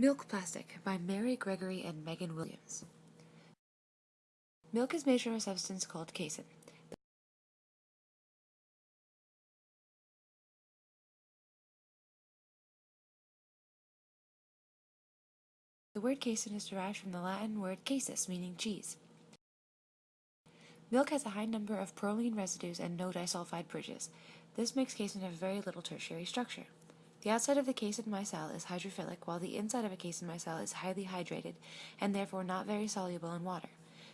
Milk Plastic by Mary Gregory and Megan Williams. Milk is made from a substance called casein. The word casein is derived from the Latin word casus, meaning cheese. Milk has a high number of proline residues and no disulfide bridges. This makes casein have very little tertiary structure. The outside of the casein cell is hydrophilic, while the inside of a casein cell is highly hydrated and therefore not very soluble in water.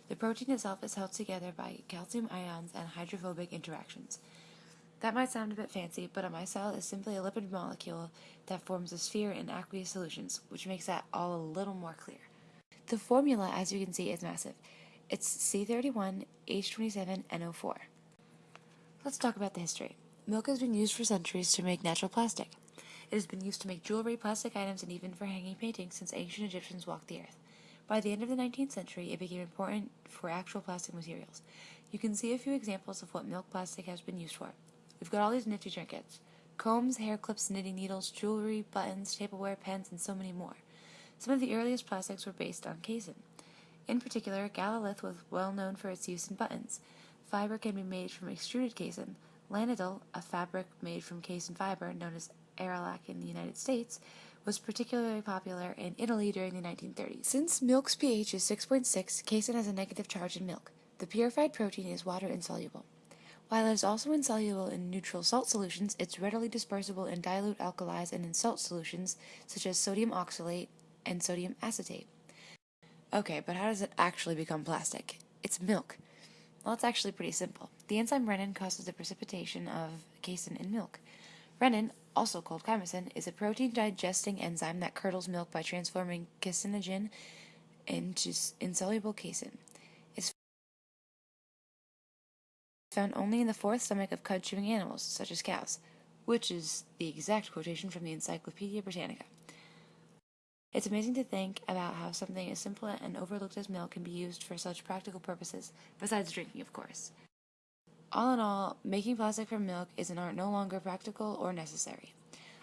The protein itself is held together by calcium ions and hydrophobic interactions. That might sound a bit fancy, but a micelle is simply a lipid molecule that forms a sphere in aqueous solutions, which makes that all a little more clear. The formula, as you can see, is massive. It's C31H27NO4. Let's talk about the history. Milk has been used for centuries to make natural plastic. It has been used to make jewelry, plastic items, and even for hanging paintings since ancient Egyptians walked the earth. By the end of the 19th century, it became important for actual plastic materials. You can see a few examples of what milk plastic has been used for. We've got all these nifty trinkets. Combs, hair clips, knitting needles, jewelry, buttons, tableware, pens, and so many more. Some of the earliest plastics were based on casein. In particular, Galalith was well known for its use in buttons. Fiber can be made from extruded casein. Lanital, a fabric made from casein fiber known as Aralac in the United States, was particularly popular in Italy during the 1930s. Since milk's pH is 6.6, casein has a negative charge in milk. The purified protein is water insoluble. While it is also insoluble in neutral salt solutions, it's readily dispersible in dilute alkalis and in salt solutions such as sodium oxalate and sodium acetate. Okay, but how does it actually become plastic? It's milk. Well, it's actually pretty simple. The enzyme rennin causes the precipitation of casein in milk. Rennin, also called chymosin, is a protein digesting enzyme that curdles milk by transforming caseinogen into insoluble casein. It's found only in the fourth stomach of cud-chewing animals, such as cows, which is the exact quotation from the Encyclopedia Britannica. It's amazing to think about how something as simple and overlooked as milk can be used for such practical purposes, besides drinking, of course. All in all, making plastic from milk is an art no longer practical or necessary.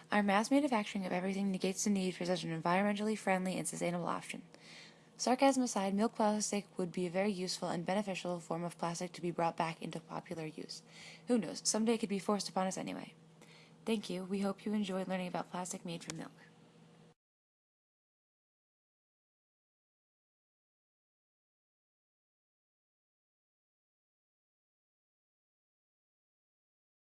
Our mass manufacturing of everything negates the need for such an environmentally friendly and sustainable option. Sarcasm aside, milk plastic would be a very useful and beneficial form of plastic to be brought back into popular use. Who knows, someday it could be forced upon us anyway. Thank you. We hope you enjoyed learning about plastic made from milk.